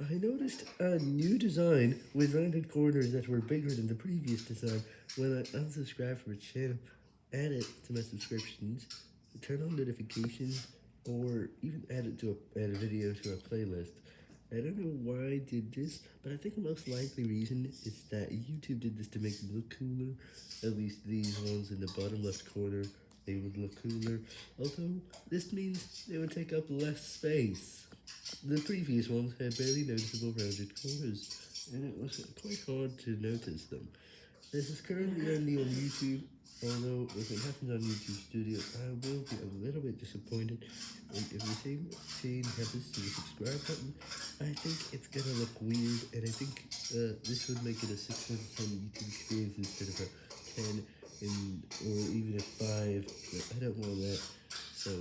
I noticed a new design with rounded corners that were bigger than the previous design when I unsubscribe from a channel, add it to my subscriptions, turn on notifications, or even add it to a, add a video to a playlist. I don't know why I did this, but I think the most likely reason is that YouTube did this to make me look cooler, at least these ones in the bottom left corner, they would look cooler, although this means they would take up less space. The previous ones had barely noticeable rounded corners, and it was quite hard to notice them. This is currently only on YouTube, although if it happens on YouTube Studio, I will be a little bit disappointed, and if the same thing happens to the subscribe button, I think it's gonna look weird, and I think uh, this would make it a 6 out of 10 YouTube experience instead of a 10, in, or even a 5, but I don't want that, so...